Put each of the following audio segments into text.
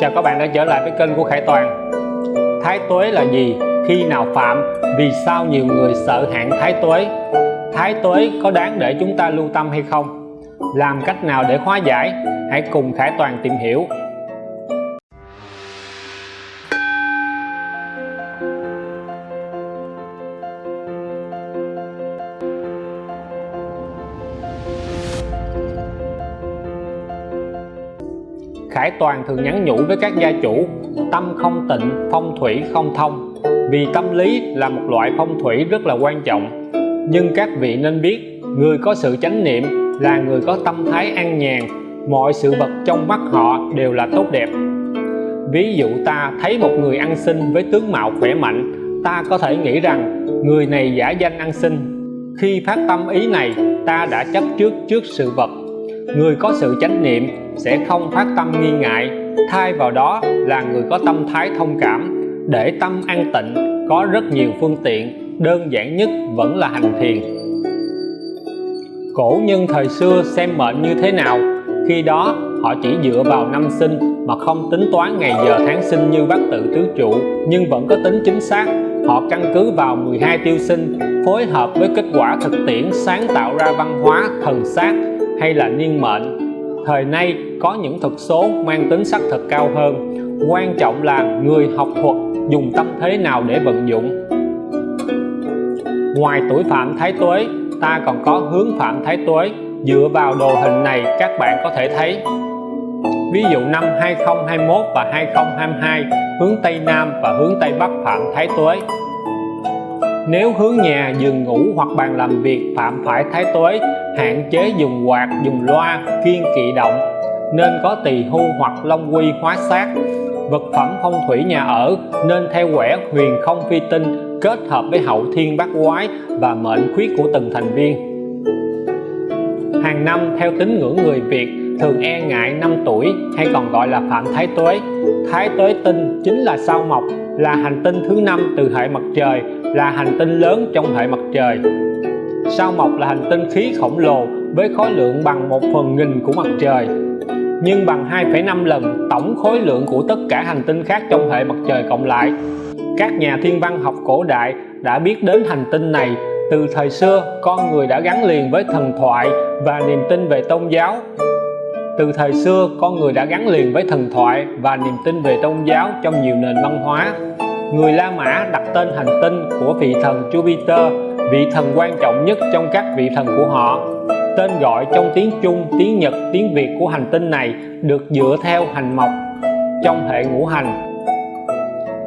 Chào các bạn đã trở lại với kênh của Khải Toàn Thái tuế là gì? Khi nào phạm? Vì sao nhiều người sợ hạn thái tuế? Thái tuế có đáng để chúng ta lưu tâm hay không? Làm cách nào để hóa giải? Hãy cùng Khải Toàn tìm hiểu Khải Toàn thường nhắn nhủ với các gia chủ, tâm không tịnh, phong thủy không thông. Vì tâm lý là một loại phong thủy rất là quan trọng. Nhưng các vị nên biết, người có sự chánh niệm là người có tâm thái an nhàn. Mọi sự vật trong mắt họ đều là tốt đẹp. Ví dụ ta thấy một người ăn xin với tướng mạo khỏe mạnh, ta có thể nghĩ rằng người này giả danh ăn xin. Khi phát tâm ý này, ta đã chấp trước trước sự vật người có sự chánh niệm sẽ không phát tâm nghi ngại. Thay vào đó là người có tâm thái thông cảm. Để tâm an tịnh, có rất nhiều phương tiện, đơn giản nhất vẫn là hành thiền. Cổ nhân thời xưa xem mệnh như thế nào? Khi đó, họ chỉ dựa vào năm sinh mà không tính toán ngày giờ tháng sinh như bát tự tứ trụ, nhưng vẫn có tính chính xác. Họ căn cứ vào 12 tiêu sinh, phối hợp với kết quả thực tiễn sáng tạo ra văn hóa, thần sát hay là niên mệnh, thời nay có những thuật số mang tính xác thực cao hơn. Quan trọng là người học thuật dùng tâm thế nào để vận dụng. Ngoài tuổi phạm thái tuế, ta còn có hướng phạm thái tuế. Dựa vào đồ hình này, các bạn có thể thấy. Ví dụ năm 2021 và 2022 hướng Tây Nam và hướng Tây Bắc phạm thái tuế nếu hướng nhà, giường ngủ hoặc bàn làm việc phạm phải thái tuế, hạn chế dùng quạt, dùng loa, kiên kỵ động, nên có tỳ hưu hoặc long quy hóa sát vật phẩm phong thủy nhà ở nên theo quẻ huyền không phi tinh kết hợp với hậu thiên bát quái và mệnh khuyết của từng thành viên. Hàng năm, theo tín ngưỡng người Việt, thường e ngại năm tuổi hay còn gọi là phạm thái tuế. Thái tuế tinh chính là sao mộc, là hành tinh thứ năm từ hệ mặt trời là hành tinh lớn trong hệ mặt trời. Sao mộc là hành tinh khí khổng lồ với khối lượng bằng một phần nghìn của mặt trời nhưng bằng 2,5 lần tổng khối lượng của tất cả hành tinh khác trong hệ mặt trời cộng lại? Các nhà thiên văn học cổ đại đã biết đến hành tinh này từ thời xưa con người đã gắn liền với thần thoại và niềm tin về tôn giáo. Từ thời xưa con người đã gắn liền với thần thoại và niềm tin về tôn giáo trong nhiều nền văn hóa người La Mã đặt tên hành tinh của vị thần Jupiter vị thần quan trọng nhất trong các vị thần của họ. Tên gọi trong tiếng Trung, tiếng Nhật, tiếng Việt của hành tinh này được dựa theo hành mộc trong hệ ngũ hành.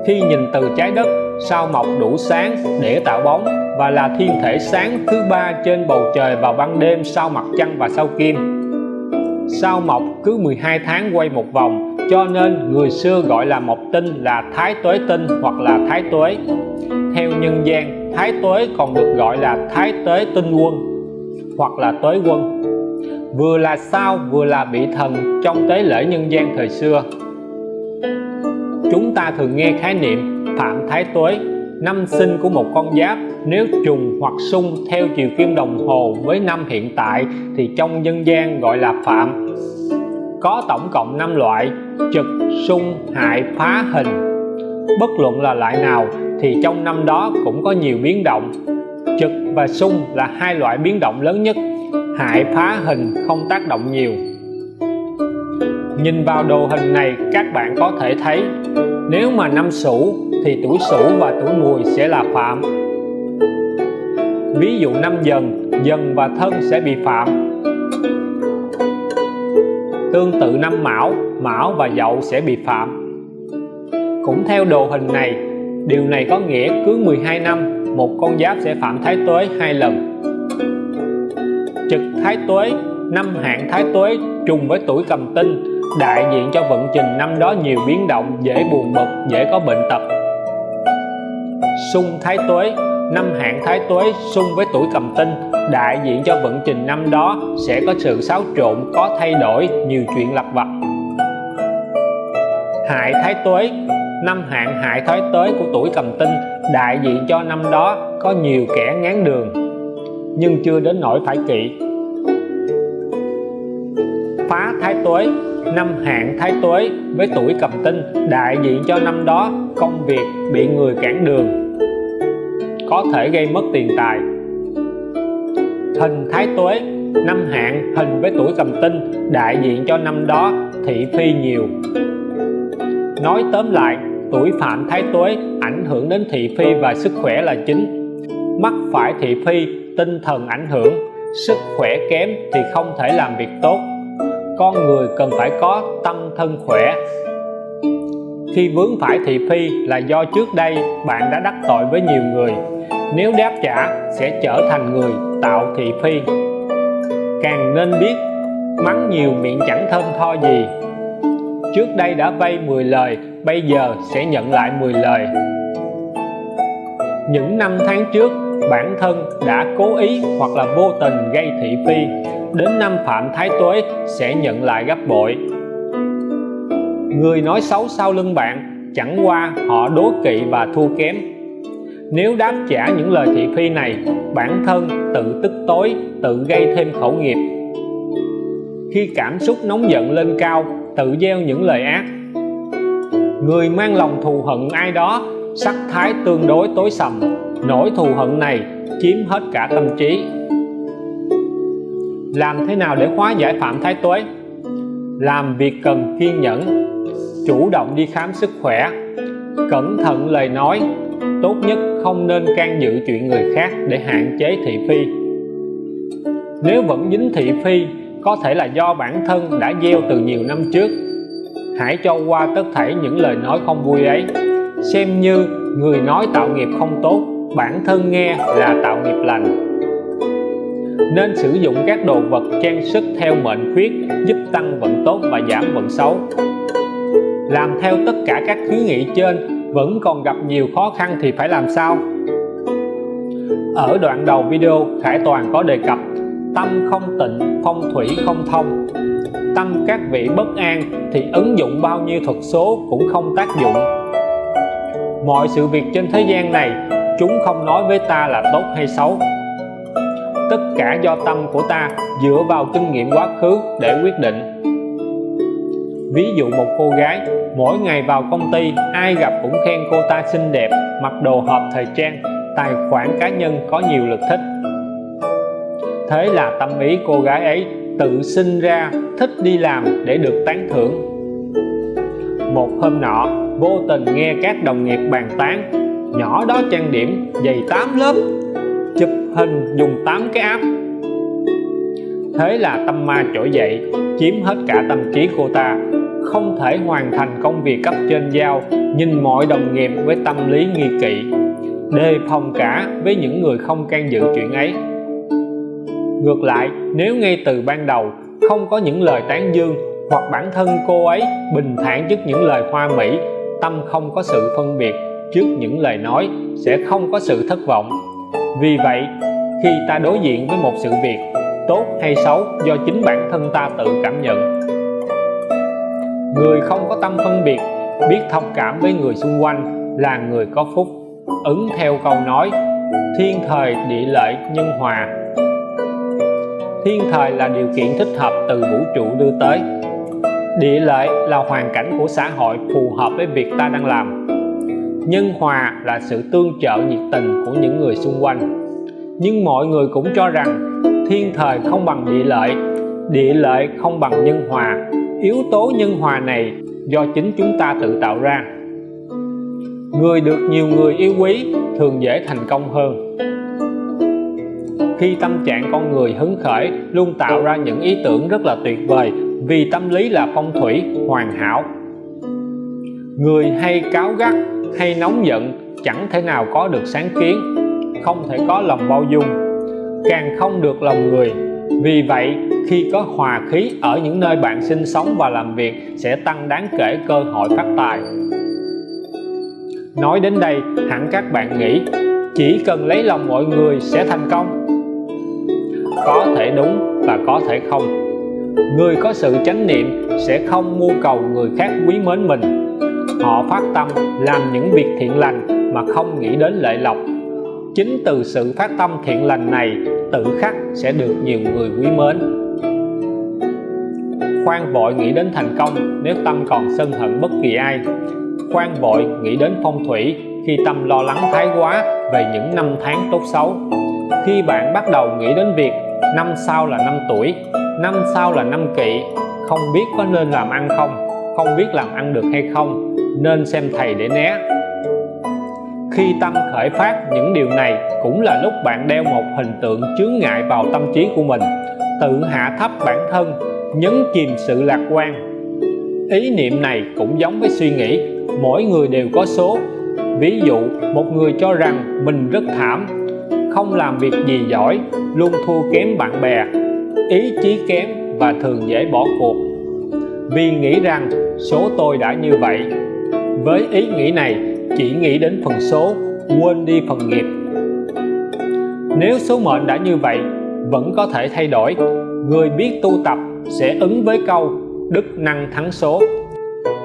Khi nhìn từ trái đất sao mộc đủ sáng để tạo bóng và là thiên thể sáng thứ ba trên bầu trời vào ban đêm sau mặt trăng và sao kim. Sao mộc cứ 12 tháng quay một vòng cho nên người xưa gọi là mộc tinh là thái tuế tinh hoặc là thái tuế. Theo nhân gian, thái tuế còn được gọi là thái tuế tinh quân hoặc là tuế quân. Vừa là sao, vừa là vị thần trong tế lễ nhân gian thời xưa. Chúng ta thường nghe khái niệm phạm thái tuế. Năm sinh của một con giáp, nếu trùng hoặc xung theo chiều kim đồng hồ với năm hiện tại thì trong dân gian gọi là phạm có tổng cộng 5 loại trực xung hại, phá hình. Bất luận là loại nào thì trong năm đó cũng có nhiều biến động. Trực và xung là hai loại biến động lớn nhất, hại, phá hình không tác động nhiều. Nhìn vào đồ hình này, các bạn có thể thấy, nếu mà năm sửu thì tuổi sửu và tuổi mùi sẽ là phạm. Ví dụ năm dần dần và thân sẽ bị phạm tương tự năm mão mão và dậu sẽ bị phạm. Cũng theo đồ hình này, điều này có nghĩa cứ 12 năm, một con giáp sẽ phạm thái tuế hai lần. Trực thái tuế, năm hạn thái tuế trùng với tuổi cầm tinh, đại diện cho vận trình năm đó nhiều biến động, dễ buồn bực, dễ có bệnh tật. Xung thái tuế năm hạn thái tuế xung với tuổi cầm tinh, đại diện cho vận trình năm đó sẽ có sự xáo trộn, có thay đổi, nhiều chuyện lặt vặt. Hại thái tuế, năm hạn hại thái tuế của tuổi cầm tinh, đại diện cho năm đó có nhiều kẻ ngán đường, nhưng chưa đến nỗi phải kỵ. Phá thái tuế, năm hạn thái tuế với tuổi cầm tinh, đại diện cho năm đó công việc bị người cản đường có thể gây mất tiền tài. Hình thái tuế, năm hạn hình với tuổi cầm tinh, đại diện cho năm đó, thị phi nhiều. Nói tóm lại, tuổi phạm thái tuế ảnh hưởng đến thị phi và sức khỏe là chính. Mắc phải thị phi, tinh thần ảnh hưởng, sức khỏe kém thì không thể làm việc tốt. Con người cần phải có tâm thân khỏe. Khi vướng phải thị phi là do trước đây bạn đã đắc tội với nhiều người nếu đáp trả, sẽ trở thành người tạo thị phi. Càng nên biết, mắng nhiều miệng chẳng thơm tho gì. Trước đây đã vay 10 lời, bây giờ sẽ nhận lại 10 lời. Những năm tháng trước, bản thân đã cố ý hoặc là vô tình gây thị phi. Đến năm phạm thái tuế, sẽ nhận lại gấp bội. Người nói xấu sau lưng bạn, chẳng qua họ đố kỵ và thua kém nếu đáp trả những lời thị phi này, bản thân tự tức tối, tự gây thêm khẩu nghiệp. Khi cảm xúc nóng giận lên cao, tự gieo những lời ác. Người mang lòng thù hận ai đó, sắc thái tương đối tối sầm, nỗi thù hận này chiếm hết cả tâm trí. Làm thế nào để hóa giải phạm thái tuế? Làm việc cần kiên nhẫn, chủ động đi khám sức khỏe, cẩn thận lời nói tốt nhất không nên can dự chuyện người khác để hạn chế thị phi. Nếu vẫn dính thị phi, có thể là do bản thân đã gieo từ nhiều năm trước. Hãy cho qua tất thảy những lời nói không vui ấy. Xem như người nói tạo nghiệp không tốt, bản thân nghe là tạo nghiệp lành. Nên sử dụng các đồ vật trang sức theo mệnh khuyết giúp tăng vận tốt và giảm vận xấu. Làm theo tất cả các khuyến nghị trên vẫn còn gặp nhiều khó khăn thì phải làm sao? Ở đoạn đầu video, Khải Toàn có đề cập, tâm không tịnh, phong thủy không thông. Tâm các vị bất an thì ứng dụng bao nhiêu thuật số cũng không tác dụng. Mọi sự việc trên thế gian này, chúng không nói với ta là tốt hay xấu. Tất cả do tâm của ta dựa vào kinh nghiệm quá khứ để quyết định ví dụ một cô gái, mỗi ngày vào công ty, ai gặp cũng khen cô ta xinh đẹp, mặc đồ hợp thời trang, tài khoản cá nhân có nhiều lượt thích. Thế là tâm ý cô gái ấy tự sinh ra, thích đi làm để được tán thưởng. Một hôm nọ, vô tình nghe các đồng nghiệp bàn tán, nhỏ đó trang điểm, dày 8 lớp, chụp hình dùng 8 cái app thế là tâm ma trỗi dậy, chiếm hết cả tâm trí cô ta không thể hoàn thành công việc cấp trên giao nhìn mọi đồng nghiệp với tâm lý nghi kỵ, đề phòng cả với những người không can dự chuyện ấy. Ngược lại, nếu ngay từ ban đầu không có những lời tán dương hoặc bản thân cô ấy bình thản trước những lời hoa mỹ, tâm không có sự phân biệt trước những lời nói sẽ không có sự thất vọng. Vì vậy, khi ta đối diện với một sự việc, tốt hay xấu do chính bản thân ta tự cảm nhận người không có tâm phân biệt, biết thông cảm với người xung quanh là người có phúc. Ứng theo câu nói, thiên thời địa lợi nhân hòa. Thiên thời là điều kiện thích hợp từ vũ trụ đưa tới. Địa lợi là hoàn cảnh của xã hội phù hợp với việc ta đang làm. Nhân hòa là sự tương trợ nhiệt tình của những người xung quanh. Nhưng mọi người cũng cho rằng, thiên thời không bằng địa lợi địa lợi không bằng nhân hòa yếu tố nhân hòa này do chính chúng ta tự tạo ra. Người được nhiều người yêu quý thường dễ thành công hơn. Khi tâm trạng con người hứng khởi, luôn tạo ra những ý tưởng rất là tuyệt vời vì tâm lý là phong thủy, hoàn hảo. Người hay cáo gắt, hay nóng giận chẳng thể nào có được sáng kiến, không thể có lòng bao dung, càng không được lòng người. Vì vậy khi có hòa khí ở những nơi bạn sinh sống và làm việc sẽ tăng đáng kể cơ hội phát tài. Nói đến đây, hẳn các bạn nghĩ, chỉ cần lấy lòng mọi người sẽ thành công. Có thể đúng và có thể không. Người có sự chánh niệm sẽ không mưu cầu người khác quý mến mình. Họ phát tâm làm những việc thiện lành mà không nghĩ đến lợi lộc. Chính từ sự phát tâm thiện lành này, tự khắc sẽ được nhiều người quý mến khoan vội nghĩ đến thành công, nếu tâm còn sân hận bất kỳ ai. Khoan vội nghĩ đến phong thủy, khi tâm lo lắng thái quá về những năm tháng tốt xấu. Khi bạn bắt đầu nghĩ đến việc năm sau là năm tuổi, năm sau là năm kỵ không biết có nên làm ăn không không biết làm ăn được hay không, nên xem thầy để né. Khi tâm khởi phát, những điều này cũng là lúc bạn đeo một hình tượng chướng ngại vào tâm trí của mình. Tự hạ thấp bản thân nhấn chìm sự lạc quan. Ý niệm này cũng giống với suy nghĩ, mỗi người đều có số. Ví dụ, một người cho rằng mình rất thảm, không làm việc gì giỏi, luôn thua kém bạn bè. Ý chí kém và thường dễ bỏ cuộc. Vì nghĩ rằng số tôi đã như vậy. Với ý nghĩ này, chỉ nghĩ đến phần số, quên đi phần nghiệp. Nếu số mệnh đã như vậy, vẫn có thể thay đổi. Người biết tu tập sẽ ứng với câu đức năng thắng số.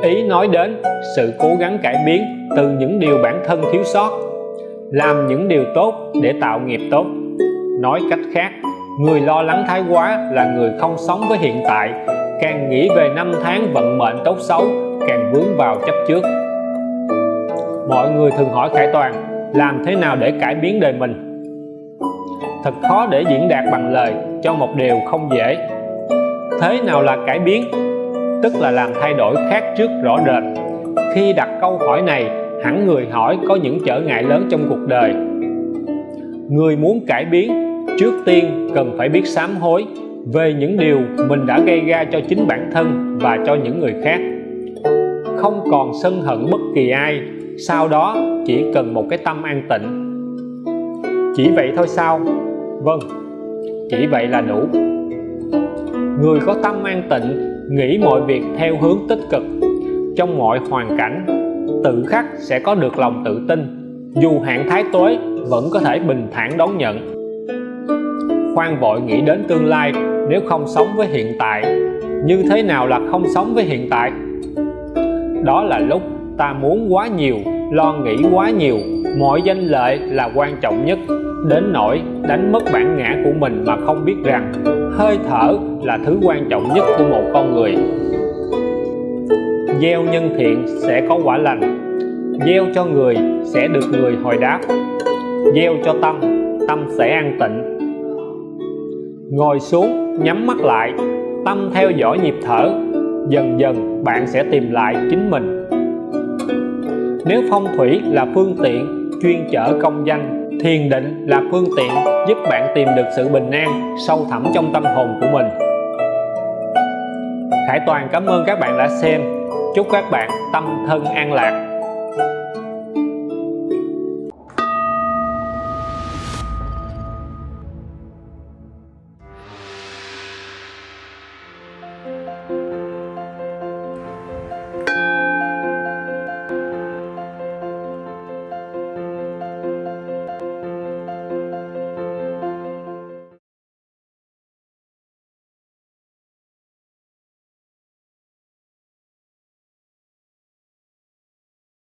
Ý nói đến sự cố gắng cải biến từ những điều bản thân thiếu sót, làm những điều tốt để tạo nghiệp tốt. Nói cách khác, người lo lắng thái quá là người không sống với hiện tại, càng nghĩ về năm tháng vận mệnh tốt xấu, càng vướng vào chấp trước. Mọi người thường hỏi Khải Toàn, làm thế nào để cải biến đời mình? Thật khó để diễn đạt bằng lời cho một điều không dễ thế nào là cải biến? Tức là làm thay đổi khác trước rõ rệt. Khi đặt câu hỏi này, hẳn người hỏi có những trở ngại lớn trong cuộc đời. Người muốn cải biến, trước tiên cần phải biết sám hối về những điều mình đã gây ra cho chính bản thân và cho những người khác. Không còn sân hận bất kỳ ai, sau đó chỉ cần một cái tâm an tịnh. Chỉ vậy thôi sao? Vâng chỉ vậy là đủ người có tâm an tịnh, nghĩ mọi việc theo hướng tích cực. Trong mọi hoàn cảnh, tự khắc sẽ có được lòng tự tin. Dù hạn thái tối, vẫn có thể bình thản đón nhận. Khoan vội nghĩ đến tương lai, nếu không sống với hiện tại, như thế nào là không sống với hiện tại? Đó là lúc ta muốn quá nhiều lo nghĩ quá nhiều, mọi danh lợi là quan trọng nhất. Đến nỗi đánh mất bản ngã của mình mà không biết rằng hơi thở là thứ quan trọng nhất của một con người. Gieo nhân thiện sẽ có quả lành. Gieo cho người sẽ được người hồi đáp. Gieo cho tâm tâm sẽ an tịnh. Ngồi xuống, nhắm mắt lại, tâm theo dõi nhịp thở. Dần dần, bạn sẽ tìm lại chính mình nếu phong thủy là phương tiện chuyên chở công danh thiền định là phương tiện giúp bạn tìm được sự bình an sâu thẳm trong tâm hồn của mình. Khải Toàn cảm ơn các bạn đã xem. Chúc các bạn tâm thân an lạc.